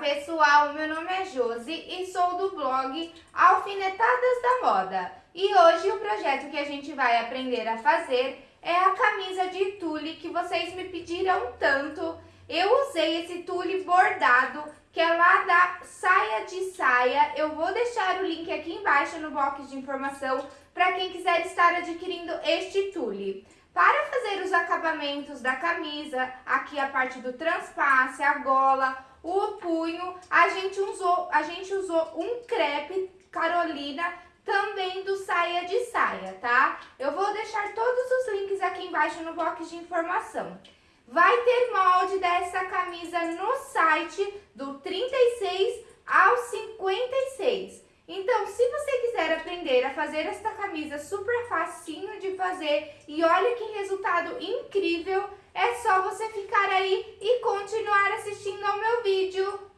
pessoal, meu nome é Josi e sou do blog Alfinetadas da Moda. E hoje o projeto que a gente vai aprender a fazer é a camisa de tule que vocês me pediram tanto. Eu usei esse tule bordado, que é lá da Saia de Saia. Eu vou deixar o link aqui embaixo no box de informação para quem quiser estar adquirindo este tule. Para fazer os acabamentos da camisa, aqui a parte do transpasse, a gola, o punho, a gente usou, a gente usou um crepe Carolina também do saia de saia, tá? Eu vou deixar todos os links aqui embaixo no box de informação. Vai ter molde dessa camisa no site do 36 ao 56. Então, se você quiser aprender a fazer esta camisa super facinho de fazer e olha que resultado incrível, é só você ficar aí e continuar assistindo ao meu vídeo.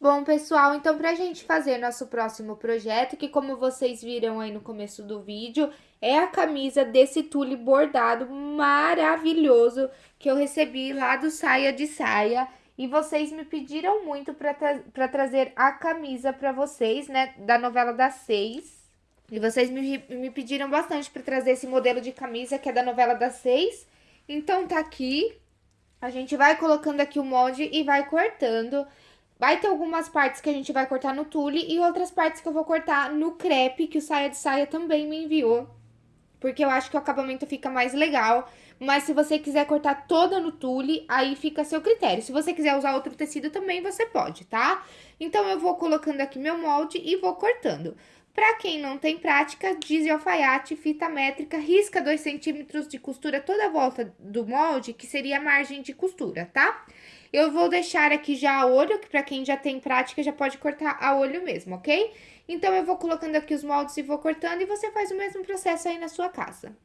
Bom, pessoal, então pra gente fazer nosso próximo projeto, que como vocês viram aí no começo do vídeo, é a camisa desse tule bordado maravilhoso que eu recebi lá do Saia de Saia. E vocês me pediram muito pra, tra pra trazer a camisa pra vocês, né, da novela das seis. E vocês me, me pediram bastante pra trazer esse modelo de camisa que é da novela das seis. Então, tá aqui. A gente vai colocando aqui o molde e vai cortando. Vai ter algumas partes que a gente vai cortar no tule e outras partes que eu vou cortar no crepe, que o Saia de Saia também me enviou. Porque eu acho que o acabamento fica mais legal. Mas se você quiser cortar toda no tule, aí fica a seu critério. Se você quiser usar outro tecido também, você pode, tá? Então, eu vou colocando aqui meu molde e vou cortando. Para quem não tem prática, diz alfaiate, fita métrica, risca 2 centímetros de costura toda a volta do molde, que seria a margem de costura, tá? Eu vou deixar aqui já a olho, que para quem já tem prática já pode cortar a olho mesmo, ok? Então, eu vou colocando aqui os moldes e vou cortando e você faz o mesmo processo aí na sua casa.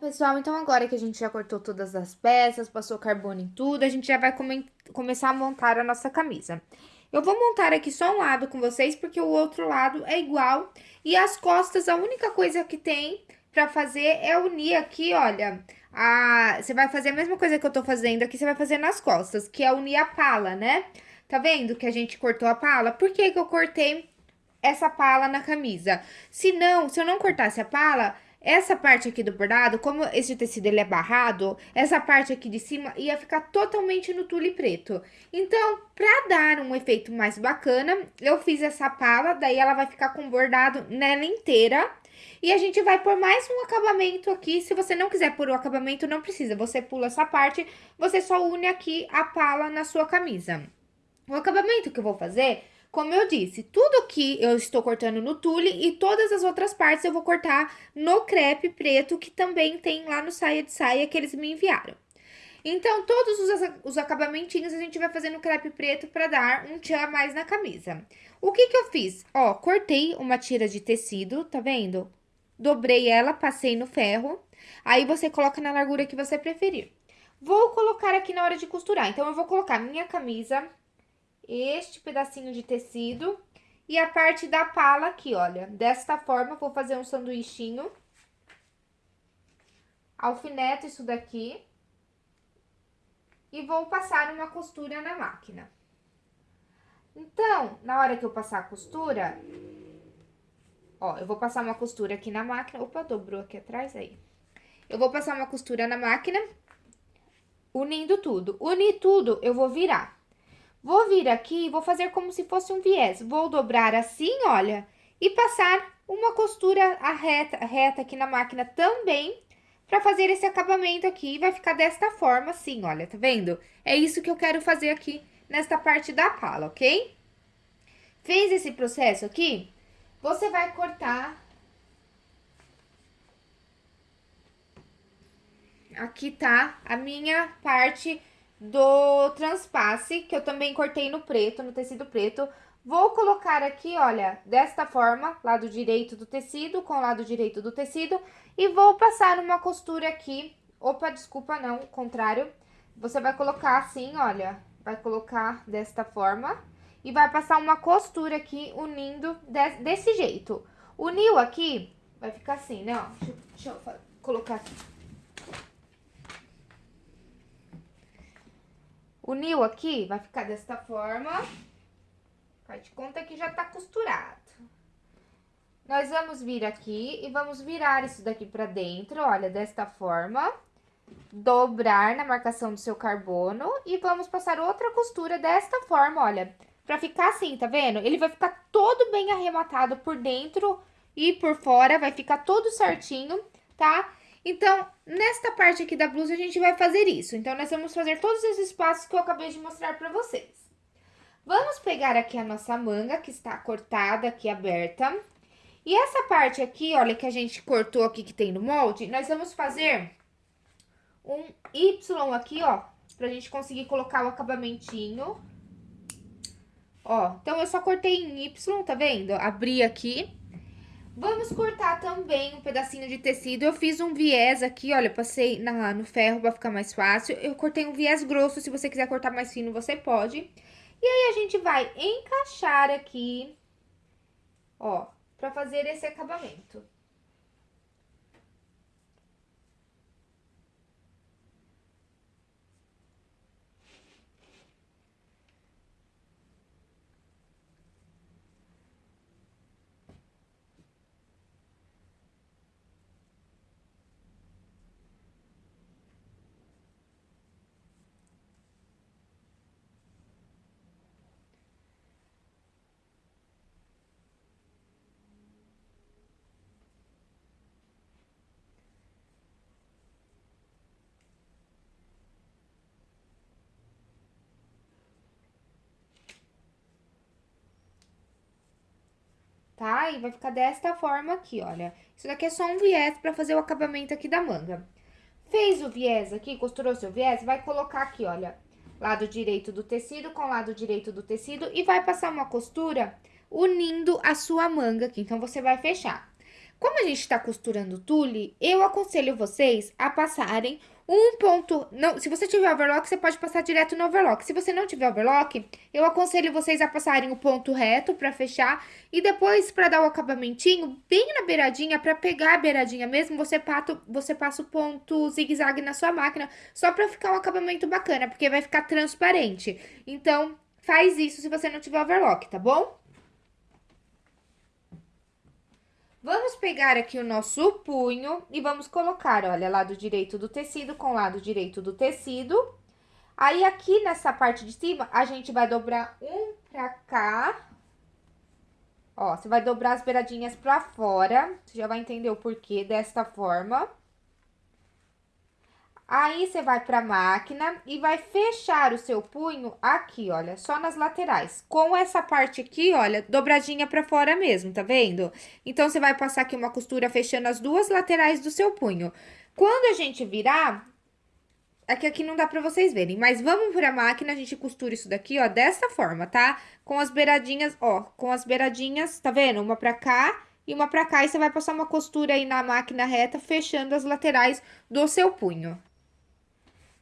Pessoal, então agora que a gente já cortou todas as peças, passou carbono em tudo, a gente já vai come começar a montar a nossa camisa. Eu vou montar aqui só um lado com vocês, porque o outro lado é igual. E as costas, a única coisa que tem pra fazer é unir aqui, olha, a... Você vai fazer a mesma coisa que eu tô fazendo aqui, você vai fazer nas costas, que é unir a pala, né? Tá vendo que a gente cortou a pala? Por que que eu cortei essa pala na camisa? Se não, se eu não cortasse a pala, essa parte aqui do bordado, como esse tecido ele é barrado, essa parte aqui de cima ia ficar totalmente no tule preto. Então, pra dar um efeito mais bacana, eu fiz essa pala, daí ela vai ficar com bordado nela inteira. E a gente vai pôr mais um acabamento aqui, se você não quiser pôr o acabamento, não precisa, você pula essa parte, você só une aqui a pala na sua camisa. O acabamento que eu vou fazer como eu disse, tudo que eu estou cortando no tule e todas as outras partes eu vou cortar no crepe preto, que também tem lá no saia de saia que eles me enviaram. Então, todos os, os acabamentinhos a gente vai fazer no crepe preto para dar um tchan a mais na camisa. O que que eu fiz? Ó, cortei uma tira de tecido, tá vendo? Dobrei ela, passei no ferro, aí você coloca na largura que você preferir. Vou colocar aqui na hora de costurar, então eu vou colocar minha camisa este pedacinho de tecido e a parte da pala aqui, olha. Desta forma, vou fazer um sanduichinho. Alfineto isso daqui. E vou passar uma costura na máquina. Então, na hora que eu passar a costura, ó, eu vou passar uma costura aqui na máquina. Opa, dobrou aqui atrás aí. Eu vou passar uma costura na máquina, unindo tudo. Unir tudo, eu vou virar. Vou vir aqui e vou fazer como se fosse um viés. Vou dobrar assim, olha, e passar uma costura reta, reta aqui na máquina também, para fazer esse acabamento aqui. Vai ficar desta forma assim, olha, tá vendo? É isso que eu quero fazer aqui nesta parte da pala, ok? Fez esse processo aqui, você vai cortar... Aqui tá a minha parte do transpasse, que eu também cortei no preto, no tecido preto. Vou colocar aqui, olha, desta forma, lado direito do tecido com lado direito do tecido. E vou passar uma costura aqui. Opa, desculpa, não, contrário. Você vai colocar assim, olha, vai colocar desta forma. E vai passar uma costura aqui, unindo de, desse jeito. Uniu aqui, vai ficar assim, né, ó. Deixa, deixa eu colocar aqui. Uniu aqui, vai ficar desta forma. Faz de conta que já tá costurado. Nós vamos vir aqui e vamos virar isso daqui pra dentro, olha, desta forma. Dobrar na marcação do seu carbono e vamos passar outra costura desta forma, olha. Pra ficar assim, tá vendo? Ele vai ficar todo bem arrematado por dentro e por fora, vai ficar todo certinho, tá? Então, nesta parte aqui da blusa, a gente vai fazer isso. Então, nós vamos fazer todos esses passos que eu acabei de mostrar pra vocês. Vamos pegar aqui a nossa manga, que está cortada aqui, aberta. E essa parte aqui, olha, que a gente cortou aqui, que tem no molde, nós vamos fazer um Y aqui, ó, pra gente conseguir colocar o acabamentinho. Ó, então, eu só cortei em Y, tá vendo? Abri aqui. Vamos cortar também um pedacinho de tecido. Eu fiz um viés aqui, olha, passei na, no ferro pra ficar mais fácil. Eu cortei um viés grosso, se você quiser cortar mais fino, você pode. E aí, a gente vai encaixar aqui, ó, pra fazer esse acabamento. Tá? E vai ficar desta forma aqui, olha. Isso daqui é só um viés pra fazer o acabamento aqui da manga. Fez o viés aqui, costurou seu viés, vai colocar aqui, olha, lado direito do tecido com lado direito do tecido e vai passar uma costura unindo a sua manga aqui. Então, você vai fechar. Como a gente está costurando tule, eu aconselho vocês a passarem um ponto, não, se você tiver overlock, você pode passar direto no overlock. Se você não tiver overlock, eu aconselho vocês a passarem o ponto reto para fechar e depois para dar o acabamentinho bem na beiradinha, para pegar a beiradinha mesmo, você, pato, você passa o ponto zigue-zague na sua máquina, só para ficar um acabamento bacana, porque vai ficar transparente. Então, faz isso se você não tiver overlock, tá bom? Vamos pegar aqui o nosso punho e vamos colocar, olha, lado direito do tecido com lado direito do tecido. Aí, aqui nessa parte de cima, a gente vai dobrar um pra cá. Ó, você vai dobrar as beiradinhas pra fora, você já vai entender o porquê desta forma. Aí, você vai pra máquina e vai fechar o seu punho aqui, olha, só nas laterais. Com essa parte aqui, olha, dobradinha pra fora mesmo, tá vendo? Então, você vai passar aqui uma costura fechando as duas laterais do seu punho. Quando a gente virar, é que aqui não dá pra vocês verem, mas vamos pra máquina, a gente costura isso daqui, ó, dessa forma, tá? Com as beiradinhas, ó, com as beiradinhas, tá vendo? Uma pra cá e uma pra cá, e você vai passar uma costura aí na máquina reta, fechando as laterais do seu punho.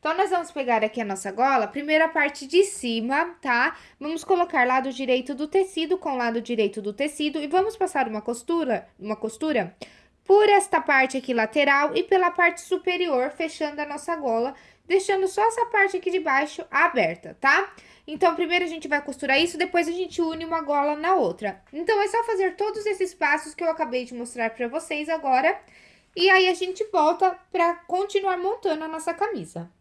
Então, nós vamos pegar aqui a nossa gola, primeira parte de cima, tá? Vamos colocar lado direito do tecido com lado direito do tecido e vamos passar uma costura, uma costura por esta parte aqui lateral e pela parte superior, fechando a nossa gola, deixando só essa parte aqui de baixo aberta, tá? Então, primeiro a gente vai costurar isso, depois a gente une uma gola na outra. Então, é só fazer todos esses passos que eu acabei de mostrar pra vocês agora, e aí a gente volta pra continuar montando a nossa camisa.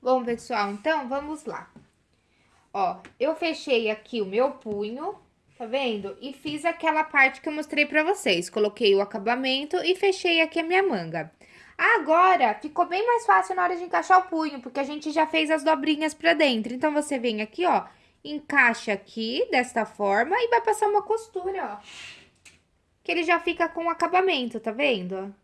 Bom, pessoal, então, vamos lá. Ó, eu fechei aqui o meu punho, tá vendo? E fiz aquela parte que eu mostrei pra vocês. Coloquei o acabamento e fechei aqui a minha manga. Agora, ficou bem mais fácil na hora de encaixar o punho, porque a gente já fez as dobrinhas pra dentro. Então, você vem aqui, ó, encaixa aqui, desta forma, e vai passar uma costura, ó. Que ele já fica com acabamento, tá vendo?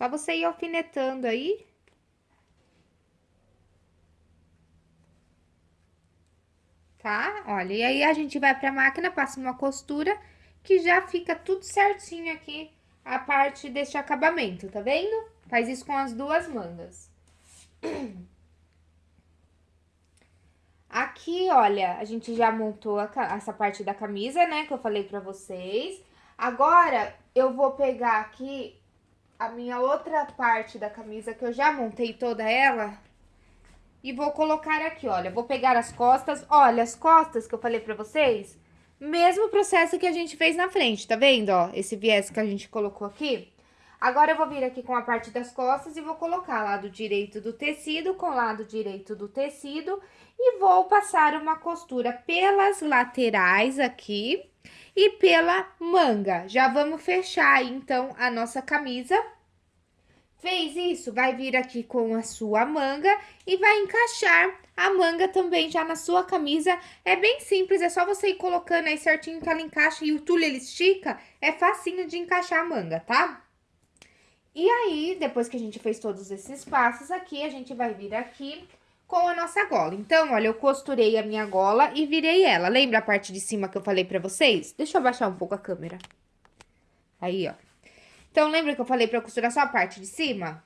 Só você ir alfinetando aí. Tá? Olha, e aí a gente vai pra máquina, passa uma costura, que já fica tudo certinho aqui, a parte deste acabamento, tá vendo? Faz isso com as duas mangas. Aqui, olha, a gente já montou a, essa parte da camisa, né, que eu falei pra vocês. Agora, eu vou pegar aqui a minha outra parte da camisa, que eu já montei toda ela, e vou colocar aqui, olha, vou pegar as costas, olha, as costas que eu falei pra vocês, mesmo processo que a gente fez na frente, tá vendo, ó, esse viés que a gente colocou aqui? Agora, eu vou vir aqui com a parte das costas e vou colocar lado direito do tecido com lado direito do tecido e vou passar uma costura pelas laterais aqui, e pela manga. Já vamos fechar, então, a nossa camisa. Fez isso, vai vir aqui com a sua manga e vai encaixar a manga também já na sua camisa. É bem simples, é só você ir colocando aí certinho que ela encaixa e o tule ele estica, é facinho de encaixar a manga, tá? E aí, depois que a gente fez todos esses passos aqui, a gente vai vir aqui com a nossa gola. Então, olha, eu costurei a minha gola e virei ela. Lembra a parte de cima que eu falei pra vocês? Deixa eu abaixar um pouco a câmera. Aí, ó. Então, lembra que eu falei pra costurar só a parte de cima?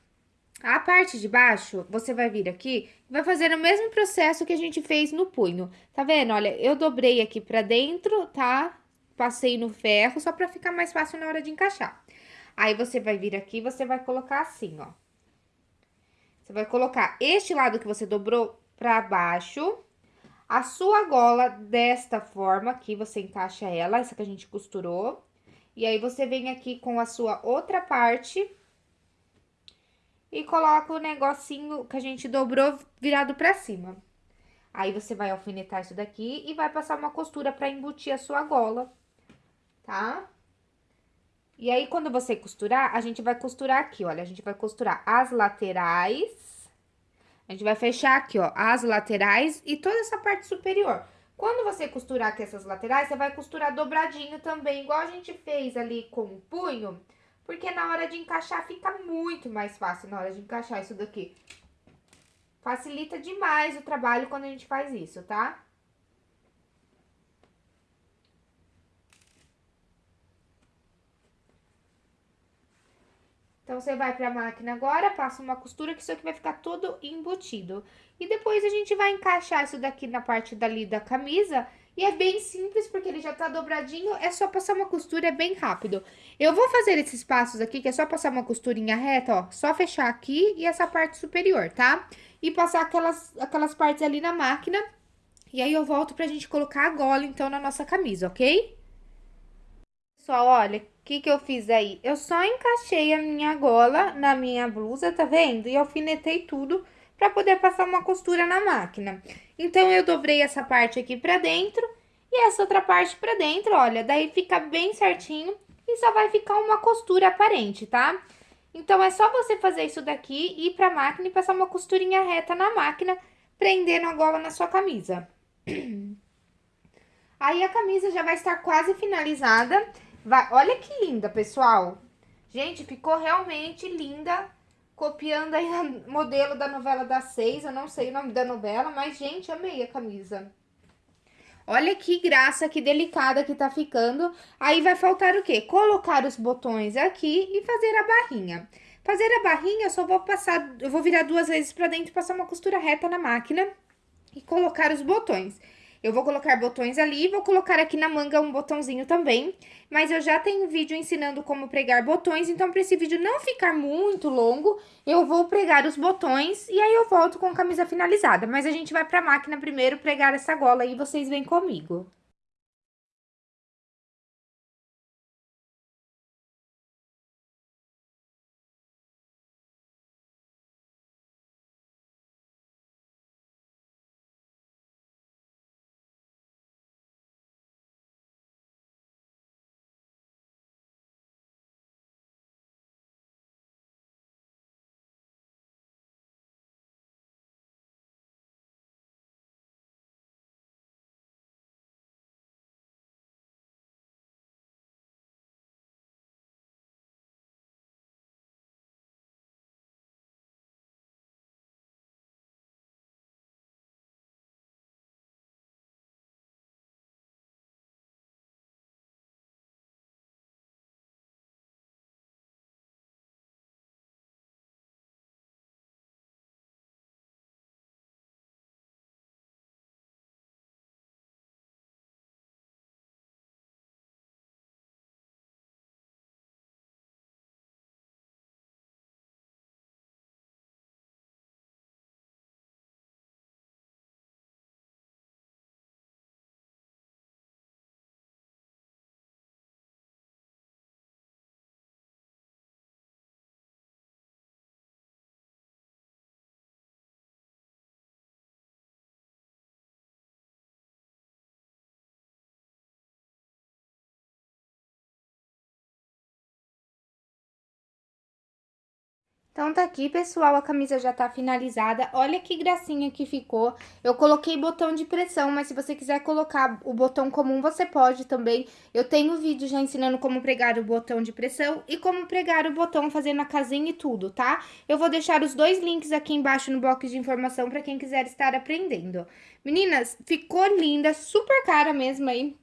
A parte de baixo, você vai vir aqui e vai fazer o mesmo processo que a gente fez no punho. Tá vendo? Olha, eu dobrei aqui pra dentro, tá? Passei no ferro, só pra ficar mais fácil na hora de encaixar. Aí, você vai vir aqui e você vai colocar assim, ó. Você vai colocar este lado que você dobrou pra baixo, a sua gola desta forma, aqui você encaixa ela, essa que a gente costurou. E aí, você vem aqui com a sua outra parte e coloca o negocinho que a gente dobrou virado pra cima. Aí, você vai alfinetar isso daqui e vai passar uma costura pra embutir a sua gola, tá? E aí, quando você costurar, a gente vai costurar aqui, olha, a gente vai costurar as laterais. A gente vai fechar aqui, ó, as laterais e toda essa parte superior. Quando você costurar aqui essas laterais, você vai costurar dobradinho também, igual a gente fez ali com o punho, porque na hora de encaixar fica muito mais fácil na hora de encaixar isso daqui. Facilita demais o trabalho quando a gente faz isso, tá? Então, você vai pra máquina agora, passa uma costura que isso aqui vai ficar todo embutido. E depois a gente vai encaixar isso daqui na parte dali da camisa. E é bem simples, porque ele já tá dobradinho, é só passar uma costura, é bem rápido. Eu vou fazer esses passos aqui, que é só passar uma costurinha reta, ó. Só fechar aqui e essa parte superior, tá? E passar aquelas, aquelas partes ali na máquina. E aí, eu volto pra gente colocar a gola, então, na nossa camisa, ok? Pessoal, olha, que que eu fiz aí? Eu só encaixei a minha gola na minha blusa, tá vendo? E alfinetei tudo pra poder passar uma costura na máquina. Então, eu dobrei essa parte aqui pra dentro e essa outra parte pra dentro, olha. Daí, fica bem certinho e só vai ficar uma costura aparente, tá? Então, é só você fazer isso daqui, ir pra máquina e passar uma costurinha reta na máquina, prendendo a gola na sua camisa. Aí, a camisa já vai estar quase finalizada. Vai, olha que linda, pessoal. Gente, ficou realmente linda. Copiando aí o modelo da novela das seis. Eu não sei o nome da novela, mas, gente, amei a camisa. Olha que graça, que delicada que tá ficando. Aí, vai faltar o quê? Colocar os botões aqui e fazer a barrinha. Fazer a barrinha, eu só vou passar... Eu vou virar duas vezes pra dentro, passar uma costura reta na máquina e colocar os botões. Eu vou colocar botões ali, vou colocar aqui na manga um botãozinho também, mas eu já tenho vídeo ensinando como pregar botões, então para esse vídeo não ficar muito longo, eu vou pregar os botões e aí eu volto com a camisa finalizada. Mas a gente vai pra máquina primeiro pregar essa gola aí, vocês vêm comigo. Então tá aqui, pessoal, a camisa já tá finalizada. Olha que gracinha que ficou. Eu coloquei botão de pressão, mas se você quiser colocar o botão comum, você pode também. Eu tenho vídeo já ensinando como pregar o botão de pressão e como pregar o botão fazendo a casinha e tudo, tá? Eu vou deixar os dois links aqui embaixo no box de informação para quem quiser estar aprendendo. Meninas, ficou linda, super cara mesmo aí,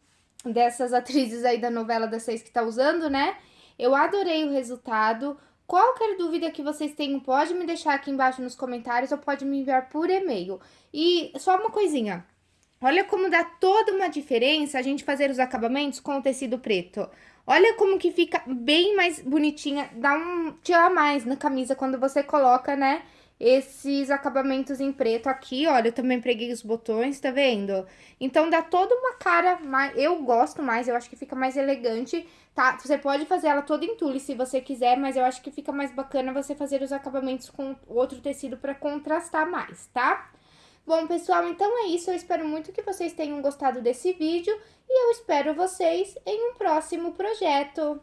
dessas atrizes aí da novela das seis que tá usando, né? Eu adorei o resultado. Qualquer dúvida que vocês tenham, pode me deixar aqui embaixo nos comentários ou pode me enviar por e-mail. E só uma coisinha, olha como dá toda uma diferença a gente fazer os acabamentos com o tecido preto. Olha como que fica bem mais bonitinha, dá um tira mais na camisa quando você coloca, né, esses acabamentos em preto aqui, olha, eu também preguei os botões, tá vendo? Então, dá toda uma cara, mais, eu gosto mais, eu acho que fica mais elegante, tá? Você pode fazer ela toda em tule se você quiser, mas eu acho que fica mais bacana você fazer os acabamentos com outro tecido pra contrastar mais, tá? Bom, pessoal, então é isso. Eu espero muito que vocês tenham gostado desse vídeo e eu espero vocês em um próximo projeto.